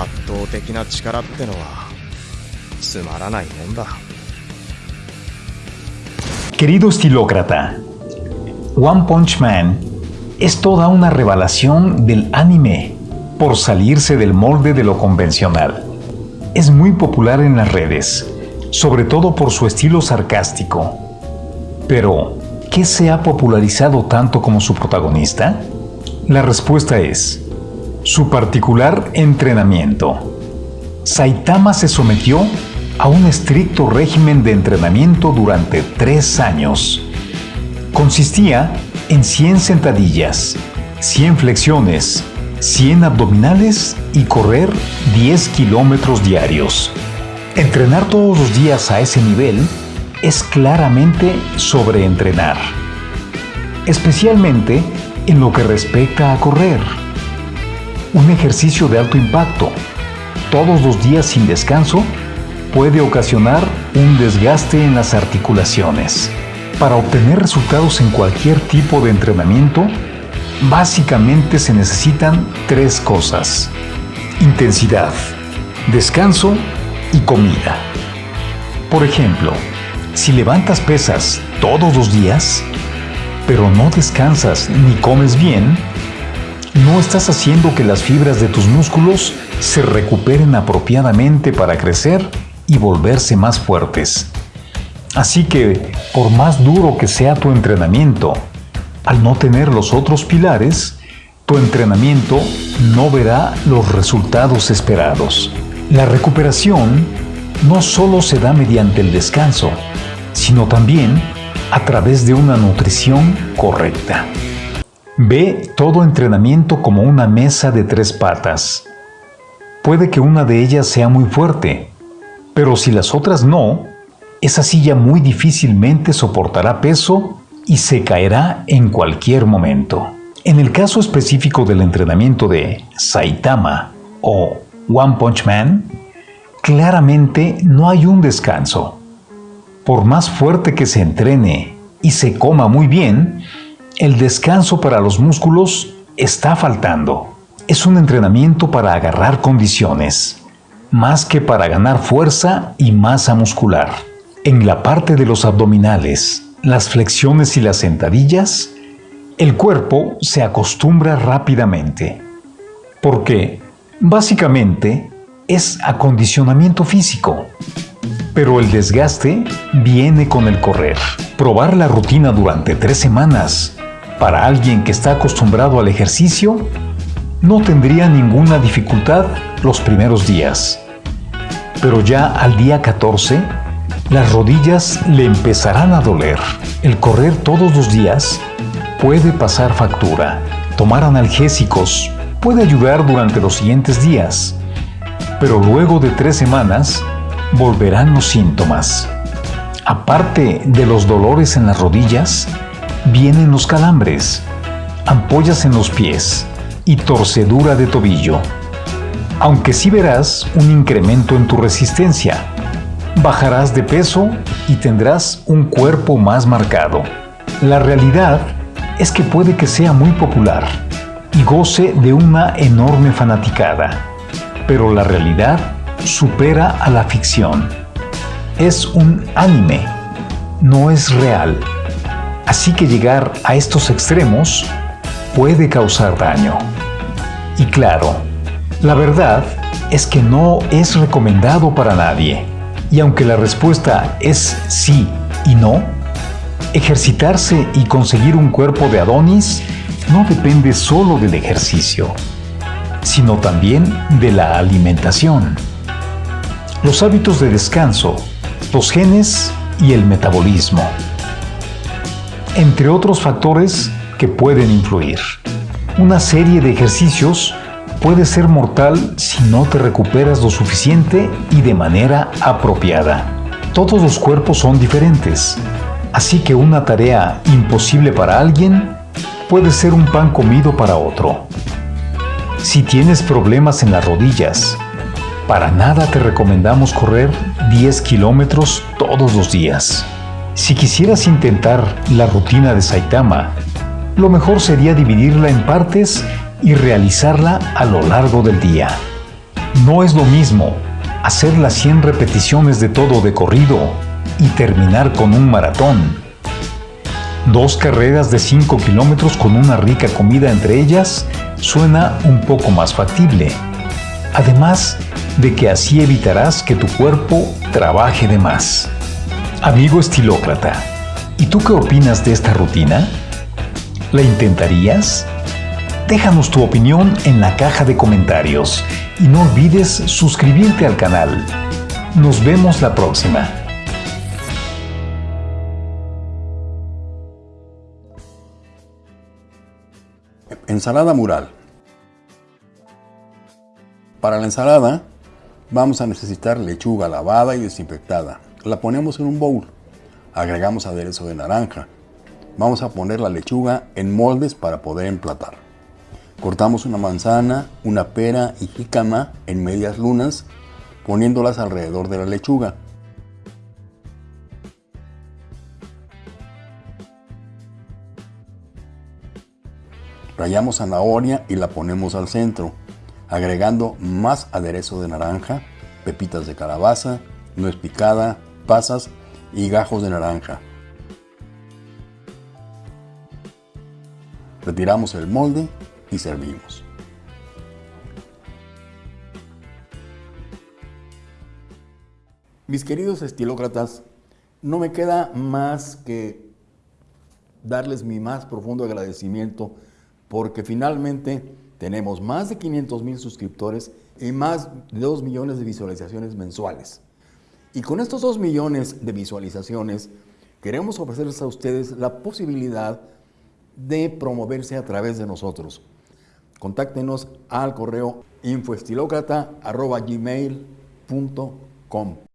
圧倒的な力ってのはつまらないもんだ Querido estilócrata, One Punch Man es toda una revelación del anime por salirse del molde de lo convencional. Es muy popular en las redes, sobre todo por su estilo sarcástico. Pero, ¿qué se ha popularizado tanto como su protagonista? La respuesta es su particular entrenamiento. Saitama se sometió a un estricto régimen de entrenamiento durante tres años. Consistía en 100 sentadillas, 100 flexiones, 100 abdominales y correr 10 kilómetros diarios. Entrenar todos los días a ese nivel es claramente sobreentrenar, especialmente en lo que respecta a correr. Un ejercicio de alto impacto, todos los días sin descanso, puede ocasionar un desgaste en las articulaciones. Para obtener resultados en cualquier tipo de entrenamiento, básicamente se necesitan tres cosas. Intensidad, descanso y comida. Por ejemplo, si levantas pesas todos los días, pero no descansas ni comes bien, no estás haciendo que las fibras de tus músculos se recuperen apropiadamente para crecer y volverse más fuertes. Así que, por más duro que sea tu entrenamiento, al no tener los otros pilares, tu entrenamiento no verá los resultados esperados. La recuperación no solo se da mediante el descanso, sino también a través de una nutrición correcta. Ve todo entrenamiento como una mesa de tres patas. Puede que una de ellas sea muy fuerte, pero si las otras no, esa silla muy difícilmente soportará peso y se caerá en cualquier momento. En el caso específico del entrenamiento de Saitama o One Punch Man, claramente no hay un descanso. Por más fuerte que se entrene y se coma muy bien, el descanso para los músculos está faltando. Es un entrenamiento para agarrar condiciones más que para ganar fuerza y masa muscular. En la parte de los abdominales, las flexiones y las sentadillas, el cuerpo se acostumbra rápidamente, porque básicamente es acondicionamiento físico. Pero el desgaste viene con el correr. Probar la rutina durante tres semanas para alguien que está acostumbrado al ejercicio no tendría ninguna dificultad los primeros días. Pero ya al día 14, las rodillas le empezarán a doler. El correr todos los días puede pasar factura. Tomar analgésicos puede ayudar durante los siguientes días, pero luego de tres semanas volverán los síntomas. Aparte de los dolores en las rodillas, vienen los calambres, ampollas en los pies y torcedura de tobillo. Aunque sí verás un incremento en tu resistencia, bajarás de peso y tendrás un cuerpo más marcado. La realidad es que puede que sea muy popular y goce de una enorme fanaticada, pero la realidad supera a la ficción. Es un anime, no es real. Así que llegar a estos extremos puede causar daño. Y claro, la verdad es que no es recomendado para nadie. Y aunque la respuesta es sí y no, ejercitarse y conseguir un cuerpo de Adonis no depende solo del ejercicio, sino también de la alimentación. Los hábitos de descanso, los genes y el metabolismo entre otros factores que pueden influir. Una serie de ejercicios puede ser mortal si no te recuperas lo suficiente y de manera apropiada. Todos los cuerpos son diferentes, así que una tarea imposible para alguien puede ser un pan comido para otro. Si tienes problemas en las rodillas, para nada te recomendamos correr 10 kilómetros todos los días. Si quisieras intentar la rutina de Saitama, lo mejor sería dividirla en partes y realizarla a lo largo del día. No es lo mismo hacer las 100 repeticiones de todo de corrido y terminar con un maratón. Dos carreras de 5 kilómetros con una rica comida entre ellas suena un poco más factible. Además de que así evitarás que tu cuerpo trabaje de más. Amigo estilócrata, ¿y tú qué opinas de esta rutina? ¿La intentarías? Déjanos tu opinión en la caja de comentarios y no olvides suscribirte al canal. Nos vemos la próxima. Ensalada mural. Para la ensalada vamos a necesitar lechuga lavada y desinfectada. La ponemos en un bowl. Agregamos aderezo de naranja. Vamos a poner la lechuga en moldes para poder emplatar. Cortamos una manzana, una pera y jícama en medias lunas, poniéndolas alrededor de la lechuga. Rayamos zanahoria y la ponemos al centro, agregando más aderezo de naranja, pepitas de calabaza, nuez picada, pasas y gajos de naranja. Retiramos el molde y servimos. Mis queridos estilócratas, no me queda más que darles mi más profundo agradecimiento porque finalmente tenemos más de 500 mil suscriptores y más de 2 millones de visualizaciones mensuales. Y con estos 2 millones de visualizaciones queremos ofrecerles a ustedes la posibilidad de promoverse a través de nosotros. Contáctenos al correo infoestilocrata.gmail.com